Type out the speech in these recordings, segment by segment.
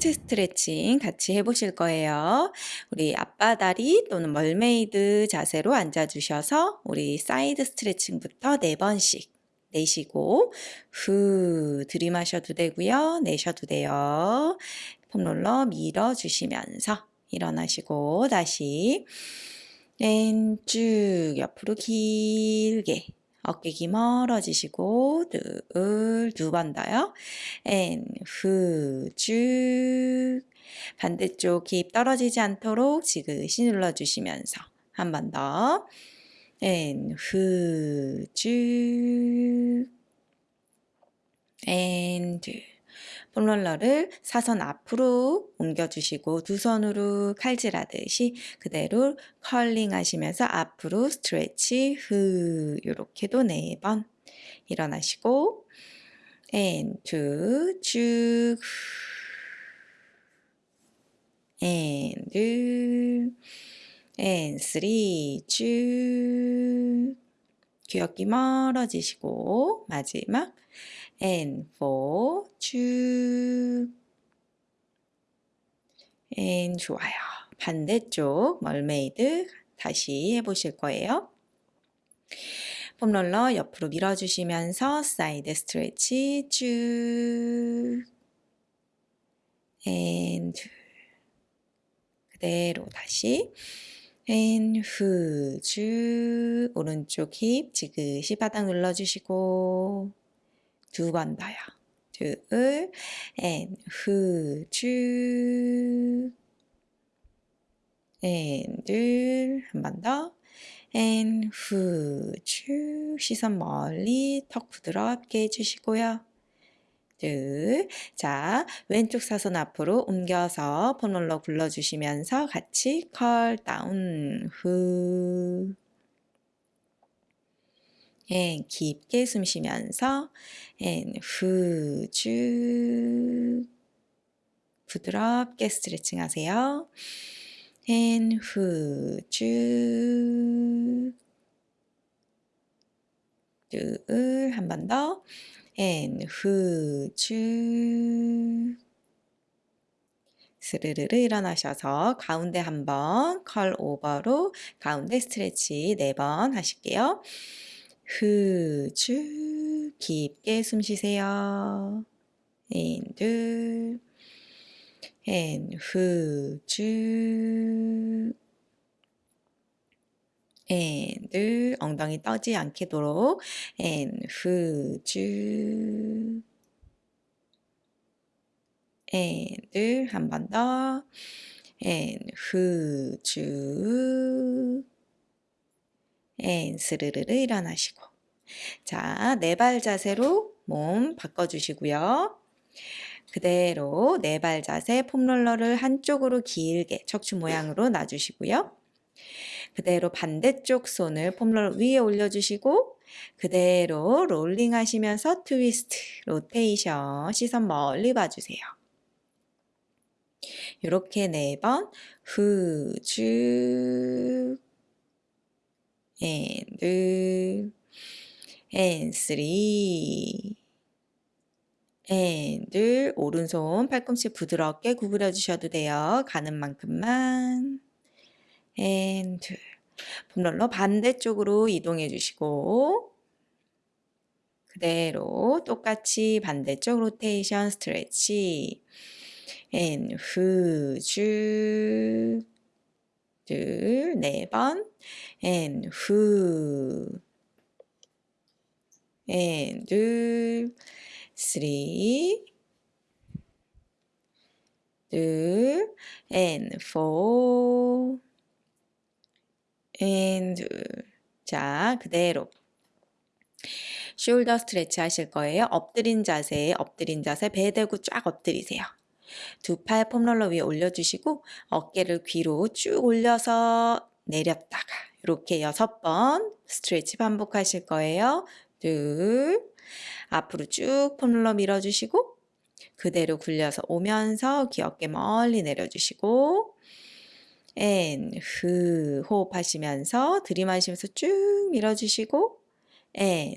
상체 스트레칭 같이 해보실 거예요. 우리 양반다리 또는 mermaid 자세로 앉아주셔서 우리 사이드 스트레칭부터 4번씩 내쉬고 후 들이마셔도 되고요. 내셔도 돼요. 폼롤러 밀어주시면서 일어나시고 다시 쭉 옆으로 길게 어깨 귀 멀어지시고 둘 두 번 더요. and 후 쭉 반대쪽 힙 떨어지지 않도록 지그시 눌러주시면서 한 번 더. 앤후 쭉. 앤 둘. 폼롤러를 사선 앞으로 옮겨주시고 두 손으로 칼질하듯이 그대로 컬링 하시면서 앞으로 stretch 후 이렇게도 네 번 일어나시고 and two 쭉 and and three 쭉. 귀엽게 멀어지시고 마지막 and and 좋아요. 반대쪽 멀메이드 다시 해보실 거예요. 폼롤러 옆으로 밀어주시면서 side stretch 쭉 and 그대로 다시 and 후 쭉 오른쪽 힙 지그시 바닥 눌러주시고 두 번 더요. 둘, and 후, 쭉, and 둘, 한번 더, and 후, 쭉, 시선 멀리 턱 부드럽게 해주시고요. 둘, 자, 왼쪽 사선 앞으로 옮겨서 폼롤러 굴러주시면서 같이 curl down, 후, and 깊게 숨 쉬면서 and 후 쭉 부드럽게 스트레칭 하세요. and 후 쭉 둘 한 번 더. and 후 쭉 스르르르 일어나셔서 가운데 한번 curl over로 가운데 stretch 네 번 하실게요. 후 쭉 깊게 숨 쉬세요. 인, 둘, 앤, 후쭉 앤, 둘, 엉덩이 떠지 않게도록 앤, 후쭉 앤, 둘, 한번 더. 앤, 후쭉 앤 스르르르 일어나시고 자, 네 발 자세로 몸 바꿔주시고요. 그대로 네 발 자세 폼롤러를 한쪽으로 길게 척추 모양으로 놔주시고요. 그대로 반대쪽 손을 폼롤러 위에 올려주시고 그대로 rolling 하시면서 twist, rotation, 시선 멀리 봐주세요. 이렇게 네 번, 후, 쭉, and and three. And 오른손 팔꿈치 부드럽게 구부려 주셔도 돼요. 가는 만큼만. And 폼롤러 반대쪽으로 이동해 주시고 그대로 똑같이 반대쪽 로테이션 스트레치 and 후쭉 둘, 네 번, and 후, and 둘, three, 둘, and four, and 둘. 자, 그대로. 숄더 스트레치 하실 거예요. 엎드린 자세, 엎드린 자세, 배 대고 쫙 엎드리세요. 두 팔 폼롤러 위에 올려주시고 어깨를 귀로 쭉 올려서 내렸다가 이렇게 여섯 번 stretch 반복하실 거예요. 둘. 앞으로 쭉 폼롤러 밀어주시고 그대로 굴려서 오면서 귀 어깨 멀리 내려주시고 and, 후 호흡하시면서 들이마시면서 쭉 밀어주시고 and,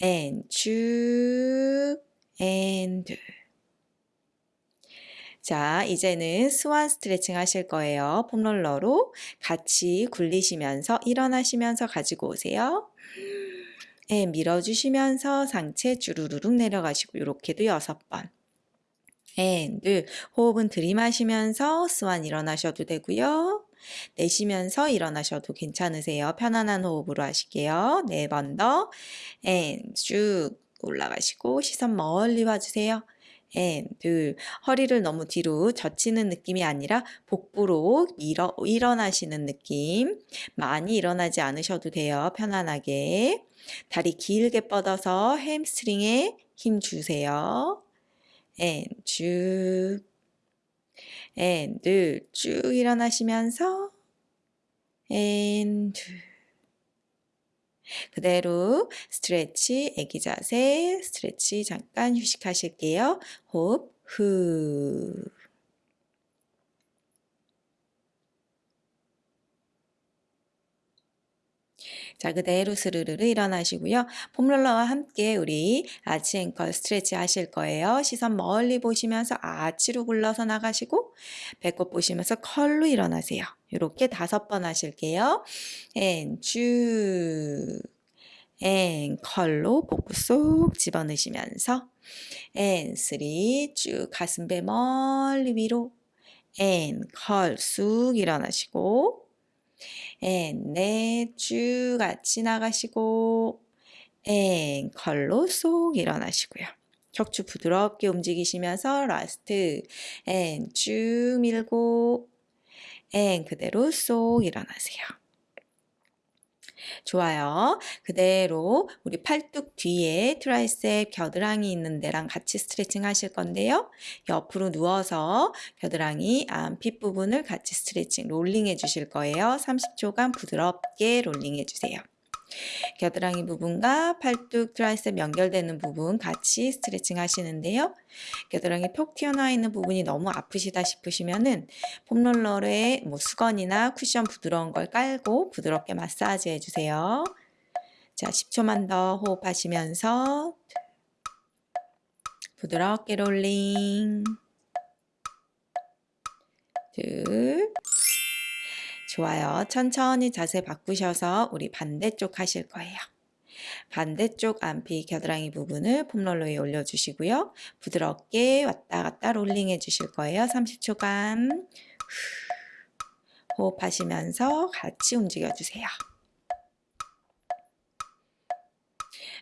앤, 쭉, 앤, 둘 자, 이제는 swan 스트레칭 하실 거예요. foam roller로 같이 굴리시면서 일어나시면서 가지고 오세요. 네, 밀어주시면서 상체 주르르륵 내려가시고 이렇게도 여섯 번. and 호흡은 들이마시면서 swan 일어나셔도 되고요. 내쉬면서 일어나셔도 괜찮으세요. 편안한 호흡으로 하실게요. 네 번 더. and 쭉 올라가시고 시선 멀리 봐주세요. And 둘 허리를 너무 뒤로 젖히는 느낌이 아니라 복부로 일어, 일어나시는 느낌. 많이 일어나지 않으셔도 돼요 편안하게. 다리 길게 뻗어서 햄스트링에 힘 주세요. and 쭉. and 둘쭉 일어나시면서 and 둘 그대로 스트레치, 애기 자세, 스트레치 잠깐 휴식하실게요. 호흡, 후. 자, 그대로 스르르르 일어나시고요. 폼롤러와 함께 우리 아치 앵컬 스트레치 하실 거예요. 시선 멀리 보시면서 아치로 굴러서 나가시고 배꼽 보시면서 curl로 일어나세요. 이렇게 다섯 번 하실게요. and 쭉. and curl로 복부 쏙 집어넣으시면서 and three 쭉 가슴배 멀리 위로 and curl 쑥 일어나시고 and 넷 쭉 같이 나가시고 and curl로 쏙 일어나시고요. 척추 부드럽게 움직이시면서 last and 쭉 밀고 and 그대로 쏙 일어나세요. 좋아요. 그대로 우리 팔뚝 뒤에 tricep 겨드랑이 있는 데랑 같이 스트레칭 하실 건데요. 옆으로 누워서 겨드랑이 안핏 부분을 같이 스트레칭 롤링 해 주실 거예요. 30초간 부드럽게 롤링 해 주세요. 겨드랑이 부분과 팔뚝 tricep 연결되는 부분 같이 스트레칭 하시는데요. 겨드랑이 톡 튀어나와 있는 부분이 너무 아프시다 싶으시면은 foam roller에 뭐 수건이나 쿠션 부드러운 걸 깔고 부드럽게 마사지 해주세요. 자, 10초만 더 호흡하시면서 부드럽게 롤링 둘 좋아요. 천천히 자세 바꾸셔서 우리 반대쪽 하실 거예요. 반대쪽 안피 겨드랑이 부분을 폼롤러 에 올려주시고요. 부드럽게 왔다 갔다 롤링 해주실 거예요. 30초간 호흡하시면서 같이 움직여주세요.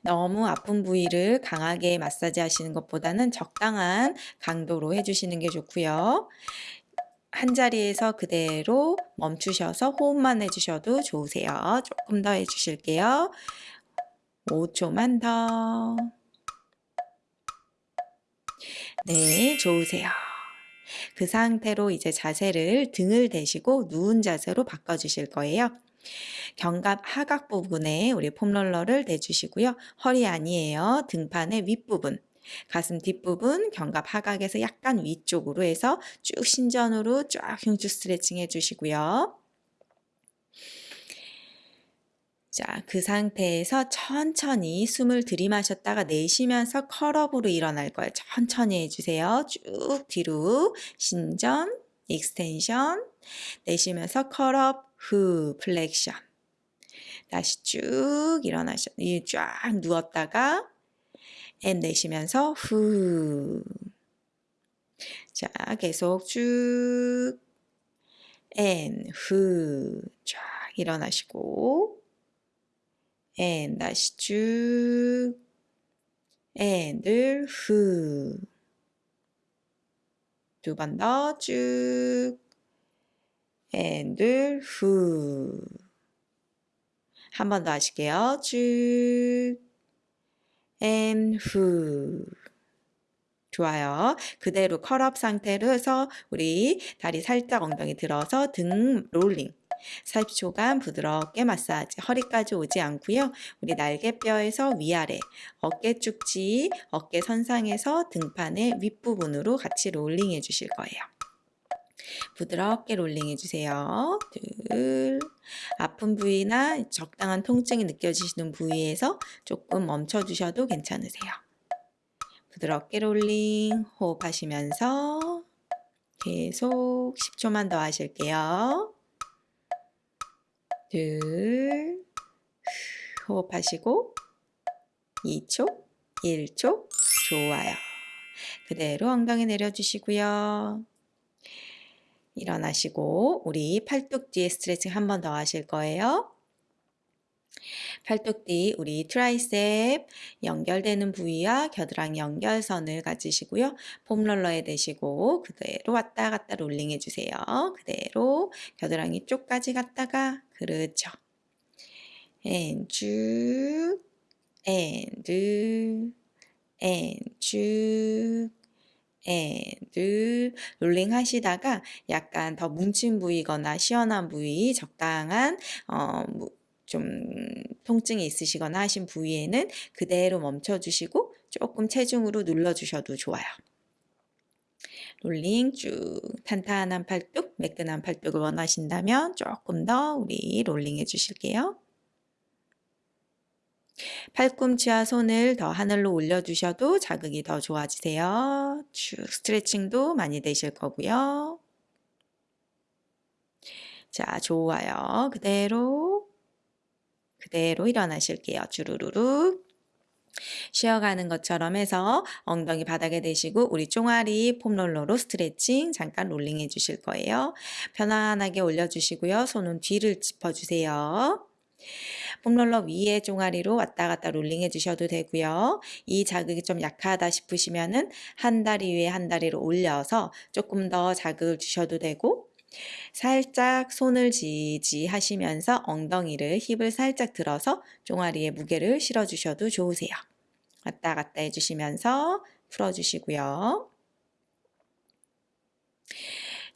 너무 아픈 부위를 강하게 마사지 하시는 것보다는 적당한 강도로 해주시는 게 좋고요. 한 자리에서 그대로 멈추셔서 호흡만 해주셔도 좋으세요. 조금 더 해주실게요. 5초만 더. 네, 좋으세요. 그 상태로 이제 자세를 등을 대시고 누운 자세로 바꿔주실 거예요. 견갑 하각 부분에 우리 폼롤러를 대주시고요. 허리 아니에요. 등판의 윗부분. 가슴 뒷부분 견갑 하각에서 약간 위쪽으로 해서 쭉 신전으로 쫙 흉추 스트레칭 해주시고요. 자, 그 상태에서 천천히 숨을 들이마셨다가 내쉬면서 curl up으로 일어날 거예요. 천천히 해주세요. 쭉 뒤로 신전, extension, 내쉬면서 curl up, 후, flexion. 다시 쭉 일어나셔, 쫙 누웠다가 앤 내쉬면서 후. 자, 계속 쭉 앤, 후. 쫙 일어나시고 앤 다시 쭉 앤들 후. 두 번 더 쭉 앤들 후. 한 번 더 하실게요. 쭉 and 후. 좋아요. 그대로 curl up 상태로 해서 우리 다리 살짝 엉덩이 들어서 등 롤링. 40초간 부드럽게 마사지 허리까지 오지 않고요. 우리 날개뼈에서 위아래 어깨 쭉지 어깨 선상에서 등판의 윗부분으로 같이 롤링 해주실 거예요. 부드럽게 롤링 해주세요. 둘. 아픈 부위나 적당한 통증이 느껴지시는 부위에서 조금 멈춰주셔도 괜찮으세요. 부드럽게 롤링 호흡하시면서 계속 10초만 더 하실게요. 둘, 호흡하시고 2초, 1초, 좋아요. 그대로 엉덩이 내려주시고요. 일어나시고 우리 팔뚝 뒤에 스트레칭 한 번 더 하실 거예요. 팔뚝 뒤 우리 tricep 연결되는 부위와 겨드랑이 연결선을 가지시고요. foam roller에 대시고 그대로 왔다 갔다 롤링 해주세요. 그대로 겨드랑이 쪽까지 갔다가 그렇죠. and 쭉 and and 쭉 and 롤링 하시다가 약간 더 뭉친 부위거나 시원한 부위 적당한 어, 좀 통증이 있으시거나 하신 부위에는 그대로 멈춰주시고 조금 체중으로 눌러주셔도 좋아요. 롤링 쭉 탄탄한 팔뚝, 매끈한 팔뚝을 원하신다면 조금 더 우리 롤링 해주실게요. 팔꿈치와 손을 더 하늘로 올려주셔도 자극이 더 좋아지세요. 쭉 스트레칭도 많이 되실 거고요. 자, 좋아요. 그대로 그대로 일어나실게요. 주르르륵. 쉬어가는 것처럼 해서 엉덩이 바닥에 대시고 우리 종아리 폼롤러로 스트레칭 잠깐 롤링 해주실 거예요. 편안하게 올려주시고요. 손은 뒤를 짚어주세요. 폼롤러 위에 종아리로 왔다 갔다 롤링 해 주셔도 되고요. 이 자극이 좀 약하다 싶으시면은 한 다리 위에 한 다리로 올려서 조금 더 자극을 주셔도 되고 살짝 손을 지지하시면서 엉덩이를 힙을 살짝 들어서 종아리에 무게를 실어주셔도 좋으세요. 왔다 갔다 해주시면서 풀어주시고요.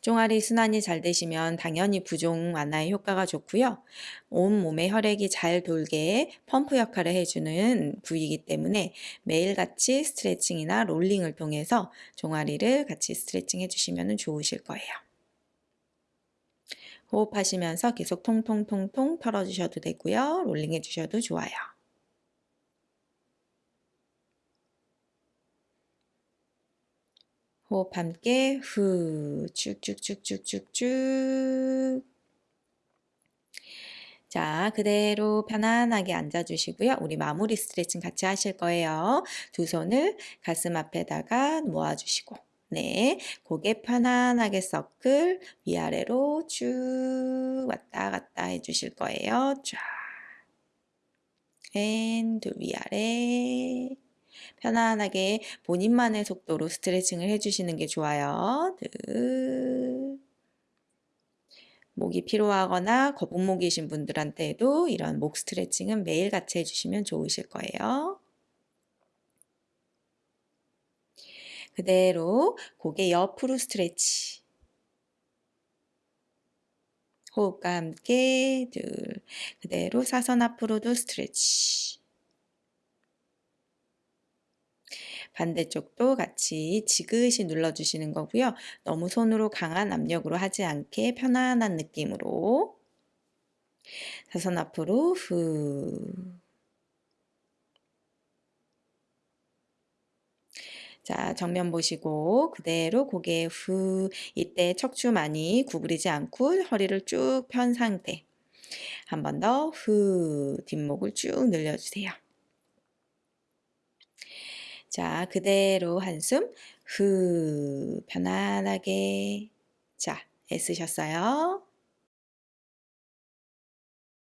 종아리 순환이 잘 되시면 당연히 부종 완화에 효과가 좋고요. 온몸에 혈액이 잘 돌게 펌프 역할을 해주는 부위이기 때문에 매일같이 스트레칭이나 롤링을 통해서 종아리를 같이 스트레칭 해주시면 좋으실 거예요. 호흡하시면서 계속 통통통통 털어주셔도 되고요. 롤링 해주셔도 좋아요. 호흡 함께 후 쭉쭉쭉쭉쭉쭉 자, 그대로 편안하게 앉아주시고요. 우리 마무리 스트레칭 같이 하실 거예요. 두 손을 가슴 앞에다가 모아주시고 네, 고개 편안하게 서클 위아래로 쭉 왔다 갔다 해주실 거예요. 쫙. and 위아래. 편안하게 본인만의 속도로 스트레칭을 해주시는 게 좋아요. 드. 목이 피로하거나 거북목이신 분들한테도 이런 목 스트레칭은 매일 같이 해주시면 좋으실 거예요. 그대로 고개 옆으로 스트레치. 호흡과 함께 둘 그대로 사선 앞으로도 스트레치. 반대쪽도 같이 지그시 눌러주시는 거고요. 너무 손으로 강한 압력으로 하지 않게 편안한 느낌으로. 사선 앞으로 후. 자, 정면 보시고 그대로 고개 후. 이때 척추 많이 구부리지 않고 허리를 쭉 편 상태. 한 번 더 후. 뒷목을 쭉 늘려주세요. 자, 그대로 한숨 후 편안하게 자, 애쓰셨어요.